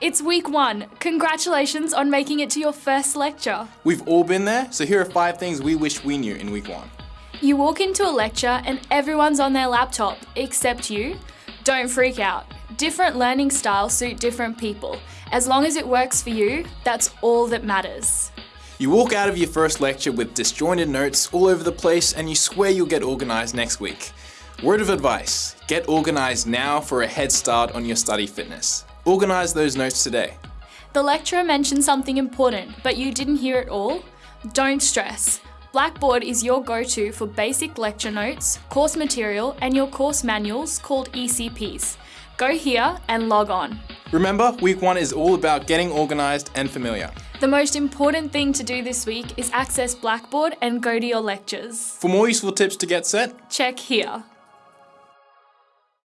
It's week one. Congratulations on making it to your first lecture. We've all been there, so here are five things we wish we knew in week one. You walk into a lecture and everyone's on their laptop, except you. Don't freak out. Different learning styles suit different people. As long as it works for you, that's all that matters. You walk out of your first lecture with disjointed notes all over the place and you swear you'll get organised next week. Word of advice, get organised now for a head start on your study fitness. Organise those notes today. The lecturer mentioned something important, but you didn't hear it all? Don't stress. Blackboard is your go-to for basic lecture notes, course material, and your course manuals called ECPs. Go here and log on. Remember, week one is all about getting organised and familiar. The most important thing to do this week is access Blackboard and go to your lectures. For more useful tips to get set, Check here.